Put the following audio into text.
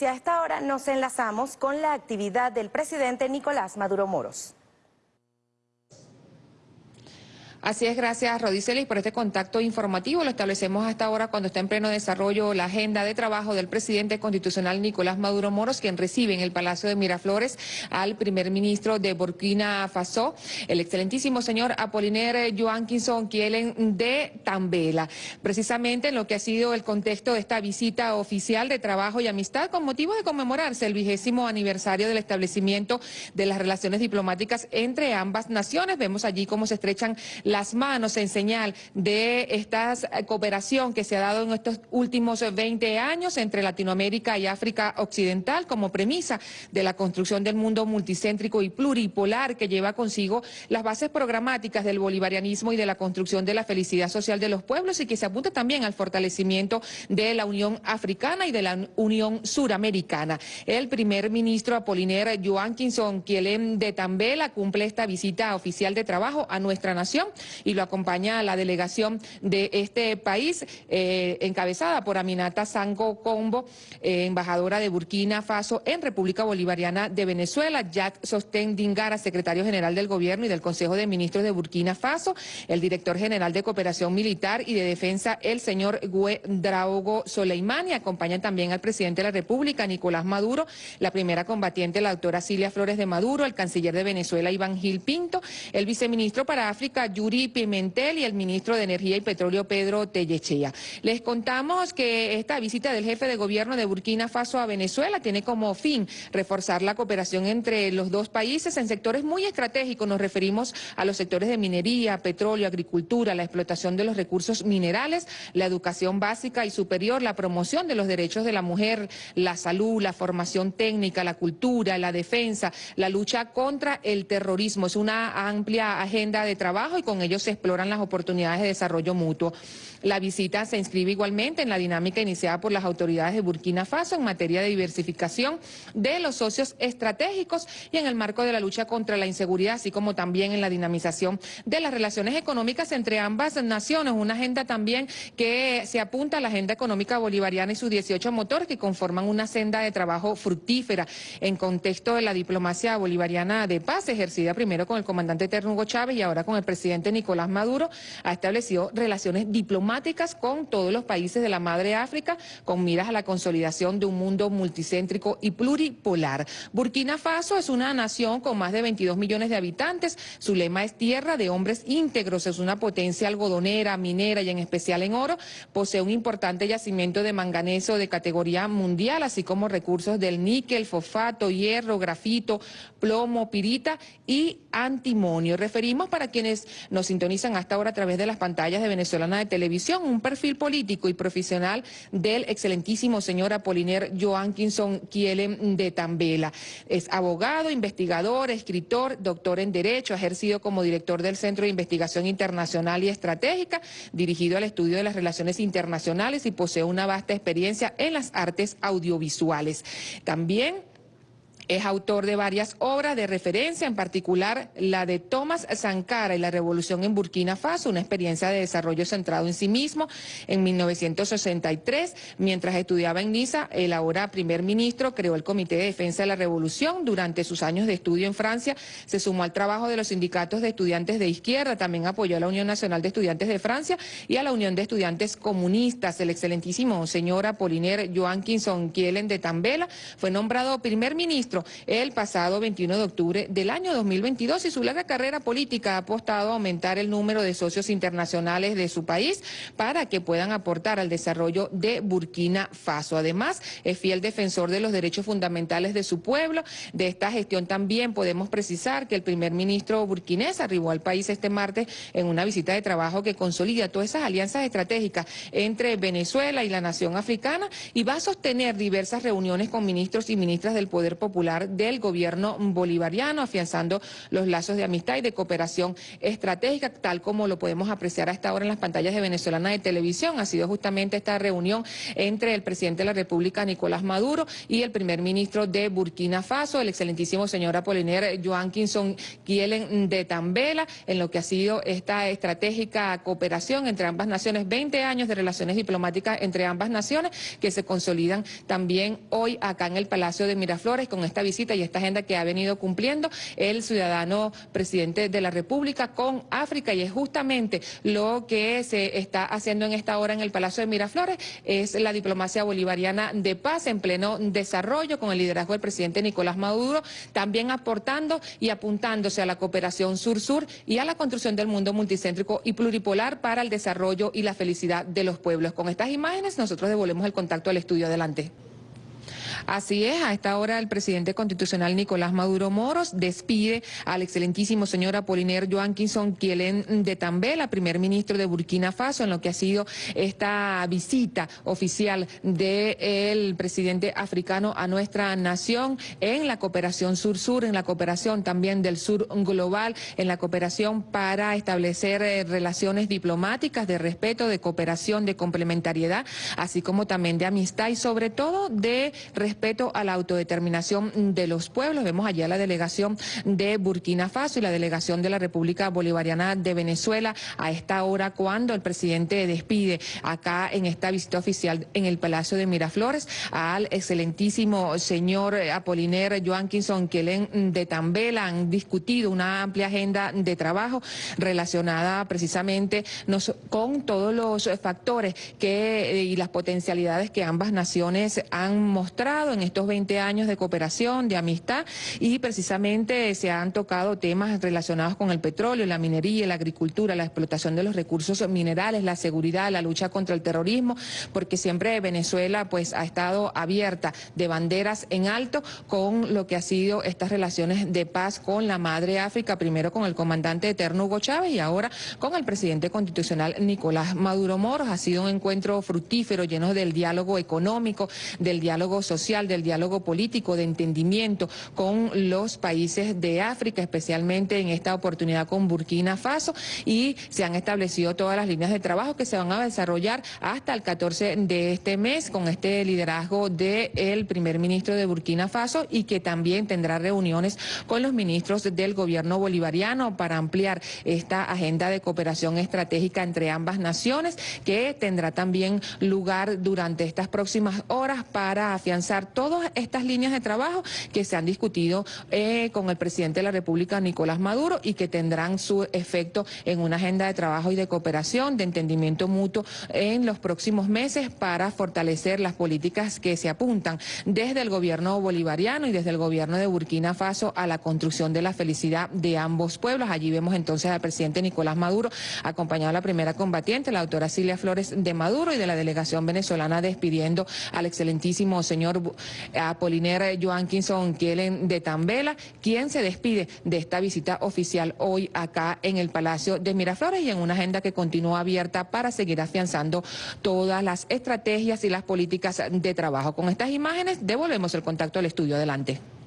y a esta hora nos enlazamos con la actividad del presidente Nicolás Maduro Moros. Así es, gracias Rodicelis por este contacto informativo. Lo establecemos hasta ahora cuando está en pleno desarrollo la agenda de trabajo del presidente constitucional Nicolás Maduro Moros, quien recibe en el Palacio de Miraflores al primer ministro de Burkina Faso, el excelentísimo señor Apoliner Joanquinson Kielen de Tambela. Precisamente en lo que ha sido el contexto de esta visita oficial de trabajo y amistad con motivo de conmemorarse el vigésimo aniversario del establecimiento de las relaciones diplomáticas entre ambas naciones. Vemos allí cómo se estrechan las manos en señal de esta cooperación que se ha dado en estos últimos 20 años entre Latinoamérica y África Occidental como premisa de la construcción del mundo multicéntrico y pluripolar que lleva consigo las bases programáticas del bolivarianismo y de la construcción de la felicidad social de los pueblos y que se apunta también al fortalecimiento de la Unión Africana y de la Unión Suramericana. El primer ministro Apoliner Joanquinson Kielem de Tambela cumple esta visita oficial de trabajo a nuestra nación y lo acompaña la delegación de este país, eh, encabezada por Aminata Sango Combo, eh, embajadora de Burkina Faso en República Bolivariana de Venezuela, Jack Sosten Dingara, secretario general del Gobierno y del Consejo de Ministros de Burkina Faso, el director general de Cooperación Militar y de Defensa, el señor Gue Draogo Soleimani, acompañan también al presidente de la República, Nicolás Maduro, la primera combatiente, la doctora Cilia Flores de Maduro, el canciller de Venezuela, Iván Gil Pinto, el viceministro para África, Yuri Pimentel y el ministro de Energía y Petróleo Pedro Tellechea. Les contamos que esta visita del jefe de gobierno de Burkina Faso a Venezuela tiene como fin reforzar la cooperación entre los dos países en sectores muy estratégicos. Nos referimos a los sectores de minería, petróleo, agricultura, la explotación de los recursos minerales, la educación básica y superior, la promoción de los derechos de la mujer, la salud, la formación técnica, la cultura, la defensa, la lucha contra el terrorismo. Es una amplia agenda de trabajo y con ellos se exploran las oportunidades de desarrollo mutuo. La visita se inscribe igualmente en la dinámica iniciada por las autoridades de Burkina Faso en materia de diversificación de los socios estratégicos y en el marco de la lucha contra la inseguridad, así como también en la dinamización de las relaciones económicas entre ambas naciones. Una agenda también que se apunta a la agenda económica bolivariana y sus 18 motores que conforman una senda de trabajo fructífera en contexto de la diplomacia bolivariana de paz ejercida primero con el comandante eterno Hugo Chávez y ahora con el presidente Nicolás Maduro. Ha establecido relaciones diplomáticas con todos los países de la Madre África con miras a la consolidación de un mundo multicéntrico y pluripolar. Burkina Faso es una nación con más de 22 millones de habitantes. Su lema es tierra de hombres íntegros. Es una potencia algodonera, minera y en especial en oro. Posee un importante yacimiento de manganeso de categoría mundial, así como recursos del níquel, fosfato, hierro, grafito, plomo, pirita y antimonio. Referimos para quienes nos sintonizan hasta ahora a través de las pantallas de Venezolana de Televisión un perfil político y profesional del excelentísimo señor Apoliner Joanquinson Kielen de Tambela. Es abogado, investigador, escritor, doctor en Derecho, ha ejercido como director del Centro de Investigación Internacional y Estratégica, dirigido al estudio de las relaciones internacionales y posee una vasta experiencia en las artes audiovisuales. También es autor de varias obras de referencia, en particular la de Thomas Sankara y la revolución en Burkina Faso, una experiencia de desarrollo centrado en sí mismo en 1963. Mientras estudiaba en Niza, el ahora primer ministro creó el Comité de Defensa de la Revolución. Durante sus años de estudio en Francia, se sumó al trabajo de los sindicatos de estudiantes de izquierda, también apoyó a la Unión Nacional de Estudiantes de Francia y a la Unión de Estudiantes Comunistas. El excelentísimo señor Apoliner Joanquinson Kielen de Tambela fue nombrado primer ministro el pasado 21 de octubre del año 2022 y su larga carrera política ha apostado a aumentar el número de socios internacionales de su país para que puedan aportar al desarrollo de Burkina Faso. Además, es fiel defensor de los derechos fundamentales de su pueblo. De esta gestión también podemos precisar que el primer ministro burkinés arribó al país este martes en una visita de trabajo que consolida todas esas alianzas estratégicas entre Venezuela y la nación africana y va a sostener diversas reuniones con ministros y ministras del Poder Popular del gobierno bolivariano, afianzando los lazos de amistad y de cooperación estratégica, tal como lo podemos apreciar a esta hora en las pantallas de Venezolana de Televisión. Ha sido justamente esta reunión entre el presidente de la República, Nicolás Maduro, y el primer ministro de Burkina Faso, el excelentísimo señor Apoliner Joanquinson Kielen de Tambela, en lo que ha sido esta estratégica cooperación entre ambas naciones, 20 años de relaciones diplomáticas entre ambas naciones que se consolidan también hoy acá en el Palacio de Miraflores con esta visita y esta agenda que ha venido cumpliendo el ciudadano presidente de la República con África y es justamente lo que se está haciendo en esta hora en el Palacio de Miraflores, es la diplomacia bolivariana de paz en pleno desarrollo con el liderazgo del presidente Nicolás Maduro, también aportando y apuntándose a la cooperación sur-sur y a la construcción del mundo multicéntrico y pluripolar para el desarrollo y la felicidad de los pueblos. Con estas imágenes nosotros devolvemos el contacto al estudio. Adelante. Así es, a esta hora el presidente constitucional Nicolás Maduro Moros despide al excelentísimo señor Apoliner Joanquinson Kielen de Tambela, primer ministro de Burkina Faso, en lo que ha sido esta visita oficial del presidente africano a nuestra nación en la cooperación sur-sur, en la cooperación también del sur global, en la cooperación para establecer eh, relaciones diplomáticas de respeto, de cooperación, de complementariedad, así como también de amistad y sobre todo de respeto a la autodeterminación de los pueblos. Vemos allá la delegación de Burkina Faso y la delegación de la República Bolivariana de Venezuela a esta hora cuando el presidente despide acá en esta visita oficial en el Palacio de Miraflores al excelentísimo señor Apoliner Joanquinson Kelen de Tambela. Han discutido una amplia agenda de trabajo relacionada precisamente con todos los factores que, y las potencialidades que ambas naciones han mostrado en estos 20 años de cooperación, de amistad y precisamente se han tocado temas relacionados con el petróleo, la minería, la agricultura, la explotación de los recursos minerales, la seguridad, la lucha contra el terrorismo, porque siempre Venezuela pues ha estado abierta de banderas en alto con lo que ha sido estas relaciones de paz con la madre África, primero con el comandante eterno Hugo Chávez y ahora con el presidente constitucional Nicolás Maduro Moros. Ha sido un encuentro fructífero, lleno del diálogo económico, del diálogo social del diálogo político, de entendimiento con los países de África, especialmente en esta oportunidad con Burkina Faso, y se han establecido todas las líneas de trabajo que se van a desarrollar hasta el 14 de este mes con este liderazgo del primer ministro de Burkina Faso y que también tendrá reuniones con los ministros del gobierno bolivariano para ampliar esta agenda de cooperación estratégica entre ambas naciones que tendrá también lugar durante estas próximas horas para afianzar todas estas líneas de trabajo que se han discutido eh, con el presidente de la República, Nicolás Maduro, y que tendrán su efecto en una agenda de trabajo y de cooperación, de entendimiento mutuo en los próximos meses para fortalecer las políticas que se apuntan desde el gobierno bolivariano y desde el gobierno de Burkina Faso a la construcción de la felicidad de ambos pueblos. Allí vemos entonces al presidente Nicolás Maduro, acompañado a la primera combatiente, la doctora Silvia Flores de Maduro y de la delegación venezolana despidiendo al excelentísimo señor Apoliner Joanquinson Kielen de Tambela, quien se despide de esta visita oficial hoy acá en el Palacio de Miraflores y en una agenda que continúa abierta para seguir afianzando todas las estrategias y las políticas de trabajo. Con estas imágenes devolvemos el contacto al estudio. Adelante.